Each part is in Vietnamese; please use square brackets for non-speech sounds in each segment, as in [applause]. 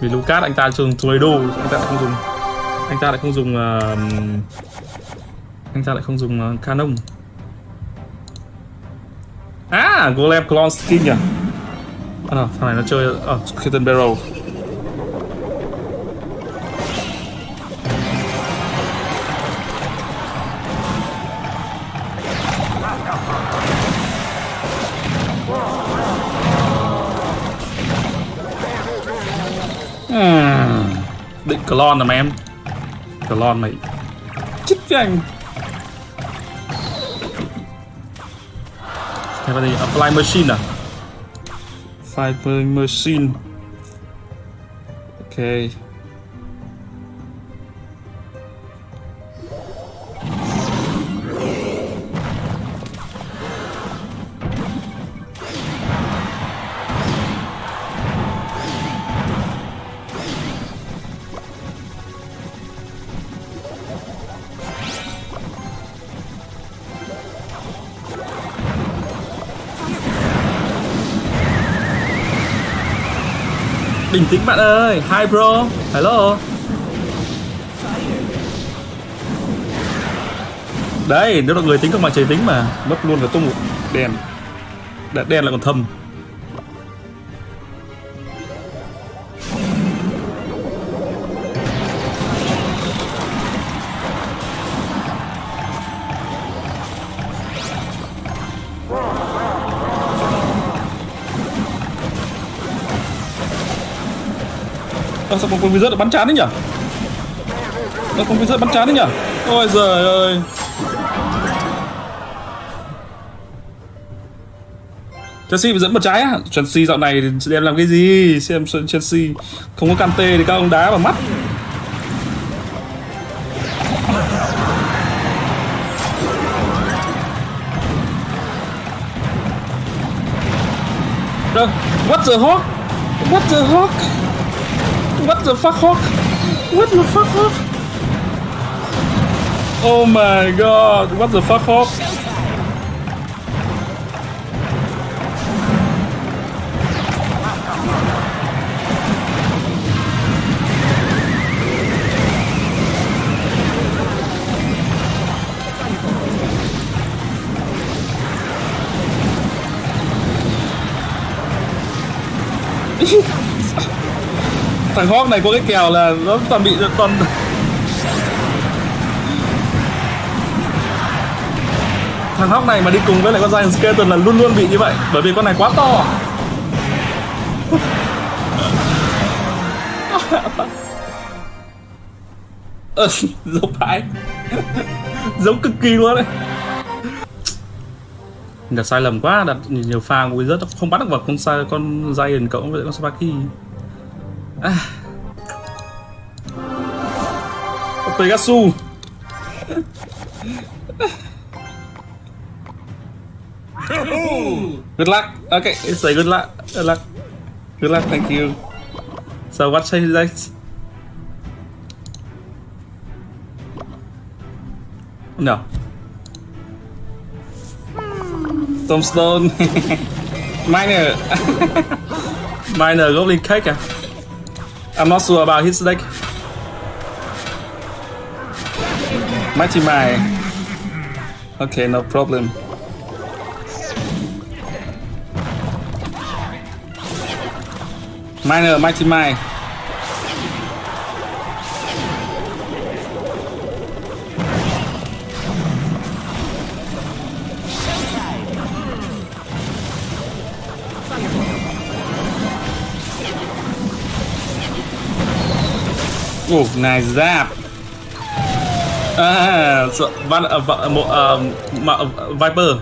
vì Lucas anh ta dùng đồ anh ta lại không dùng. Anh ta lại không dùng uh, anh ta lại không dùng uh, canon. À golem clone skin à à, ờ, thằng này nó chơi ở uh, kitten barrel. Hmm. Định clone rồi mà em clone mày chết với anh Thế gì? A apply machine à? Fly machine. Ok. Bình tĩnh bạn ơi, hi bro, hello. Đấy, nếu là người tính không bằng trời tính mà Mất luôn cả tung đèn. Đèn, đèn lại còn thâm. Ơ sao con con wizard bắn chán đấy nhỉ? nó con wizard bắn chán đấy nhỉ? Ôi giời ơi. Chelsea bị dẫn một trái á Chelsea dạo này đem làm cái gì Xem Chelsea Không có Kante thì các ông đá vào mắt What the hawk What the hawk What the fuck Hawk? What the fuck Hawk? Oh my god, what the fuck Hawk? Thằng hót này có cái kèo là nó toàn bị toàn thằng hóc này mà đi cùng với lại con Giant Skeleton là luôn luôn bị như vậy bởi vì con này quá to. [laughs] Ờ, giống phải giống cực kỳ luôn đấy. Đặt sai lầm quá đặt nhiều pha của rất không bắt được vào con sai con Giant cộng với con Sparky Ah. à. Pegasus Good luck. Okay, it's say good luck. Good luck. Good luck. Thank you. So what say that? No. Tombstone. [laughs] Minor. [laughs] Minor Goblin Cake à? I'm not sure about his deck. Mighty Mai. Okay, no problem. Minor, Mighty Mai. Oh, nice giáp À, so, van, uh, một uh, uh, Viper.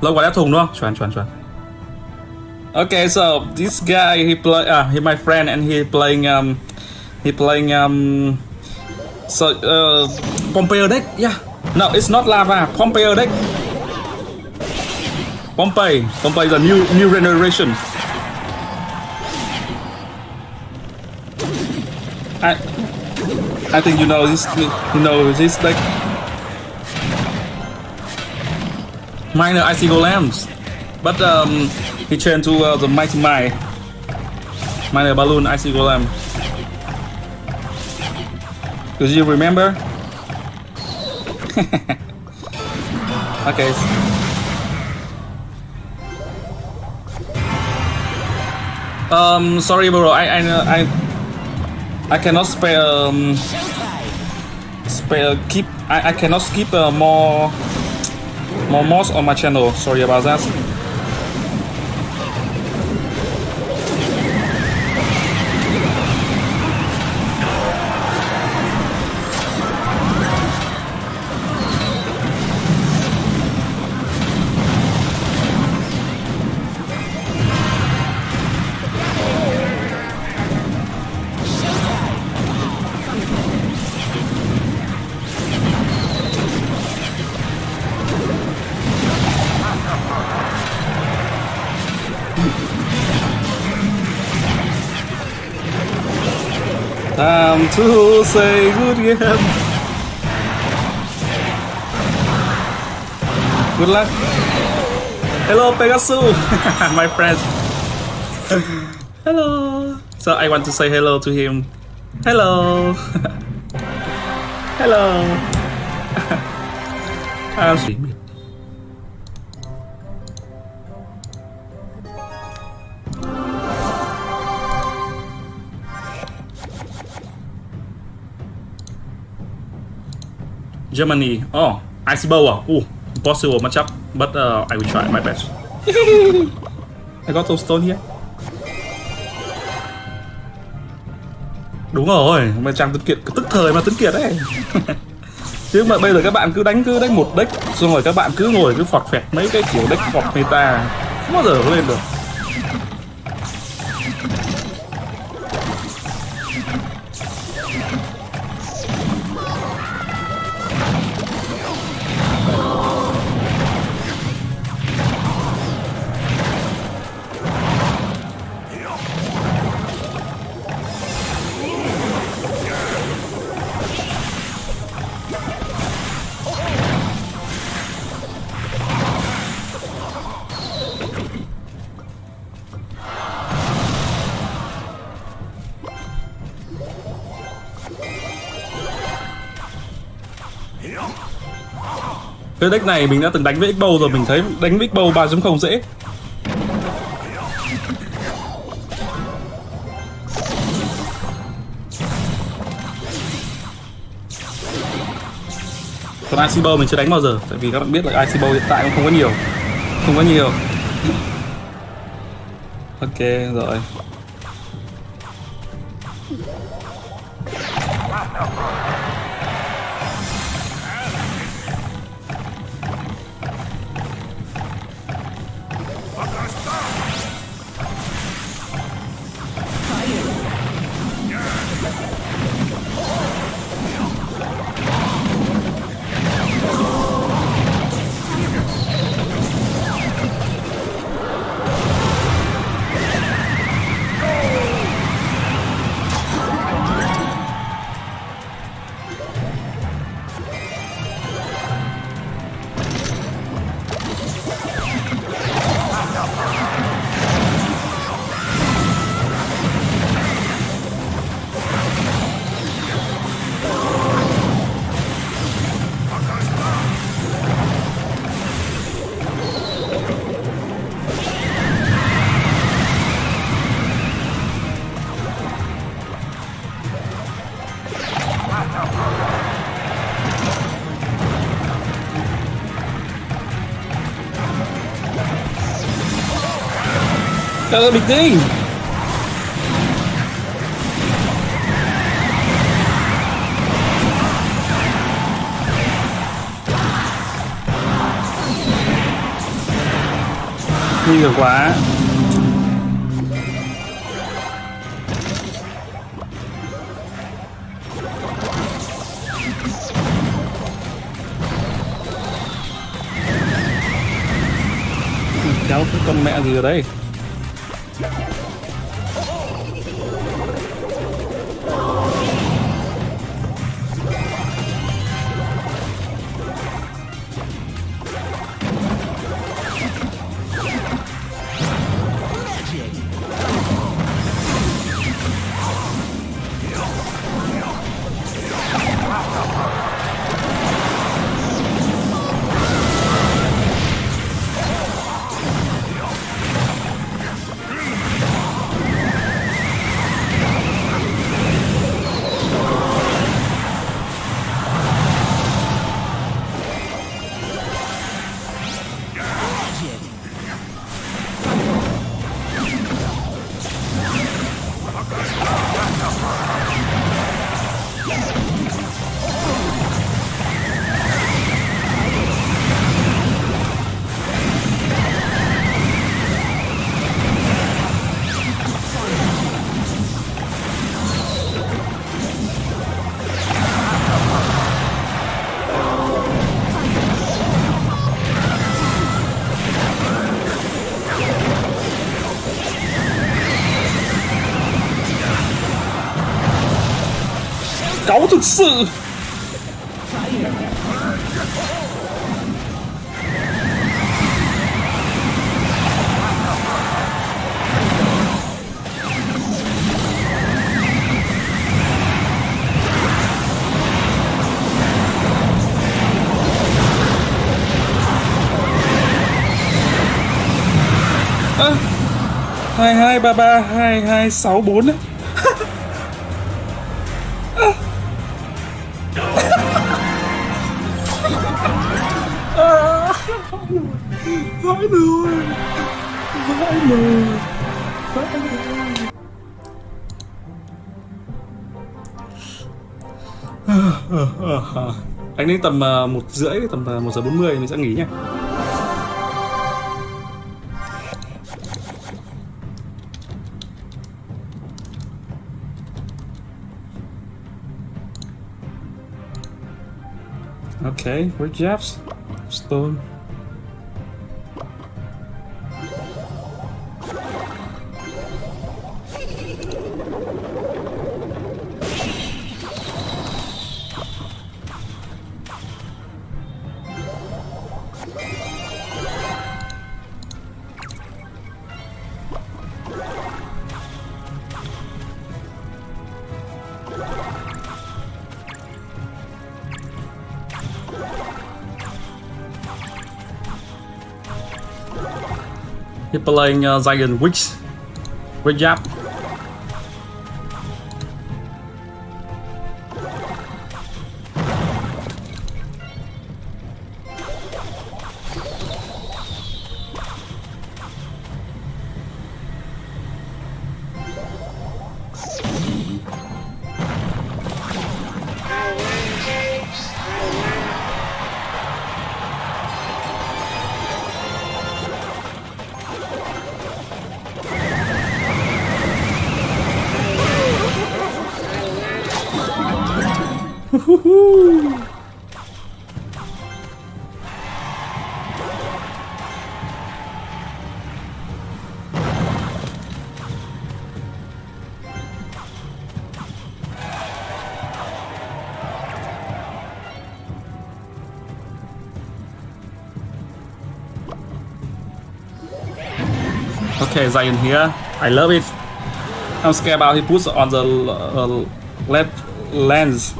Lâu quá đã thùng đúng không? Chuẩn chuẩn chuẩn. Okay, so this guy he play uh he my friend and he playing um he playing um so uh Pompeo deck. Yeah. No, it's not lava. Pompeo deck. Pompey. Pompey is a new new generation. I I think you know this you know this like minor icy golems. But um, he turned to uh, the Mighty Mai. Minor Balloon Icy Golem. Do you remember? [laughs] okay. Um, sorry, bro. I I I I cannot spare um spare keep. I I cannot skip uh, more more mods on my channel. Sorry about that. Time to say goodbye. Good luck. Hello, Pegasus, [laughs] my friend. hello. So I want to say hello to him. Hello. [laughs] hello. [laughs] um, Germany. Oh, ice bow. ah. Oh, impossible matchup, but uh, I will try my best. [laughs] I got those stone here. Đúng rồi, mà chàng Tuấn Kiệt tức thời mà Tuấn Kiệt đấy. [laughs] Chứ mà bây giờ các bạn cứ đánh cứ đánh một deck xong rồi các bạn cứ ngồi cứ phọt phẹt mấy cái kiểu deck hoặc meta không bao giờ lên được. Cái deck này mình đã từng đánh với X-Bow rồi, mình thấy đánh với X-Bow 3.0 dễ. Còn icibo mình chưa đánh bao giờ, Tại vì các bạn biết là icibo hiện tại cũng không có nhiều. Không có nhiều. Ok, rồi. Trời ơi bình tĩnh Nguy hiểm quá. Cháu cái con mẹ gì ở đây? Let's. Cáu thực sự. À, hai hai ba ba hai hai sáu bốn vãi nồi vãi nồi vãi nồi anh đến tầm à, một rưỡi tầm à, một giờ bốn mươi mình sẽ nghỉ nha Okay, we're Jeff's? Stone. You're playing uh, Dragon Witch. Good job. Okay, Zion here. I love it. I'm scared about he puts on the uh, left lens.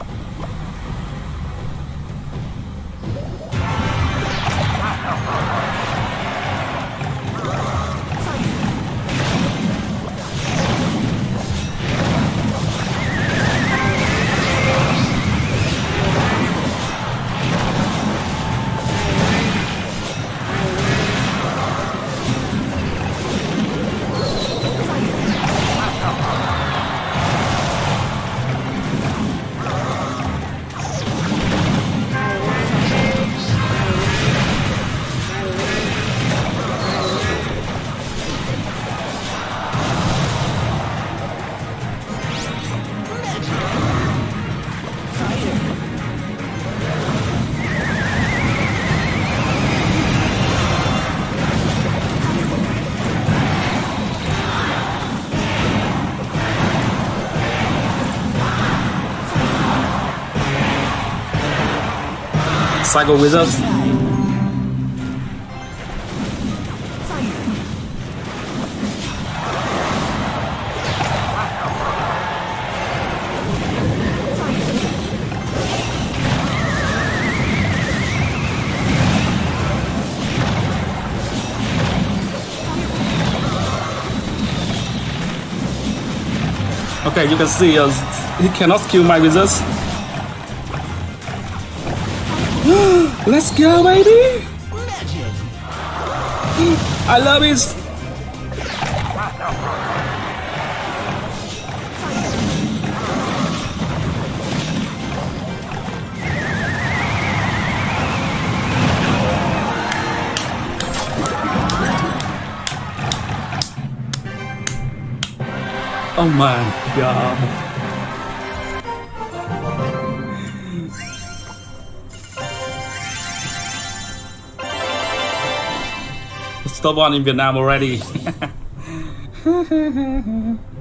With us. Okay, you can see uh, he cannot kill my wizards. Let's go, baby! I love it! Oh my god. Stop on in Vietnam already. [laughs]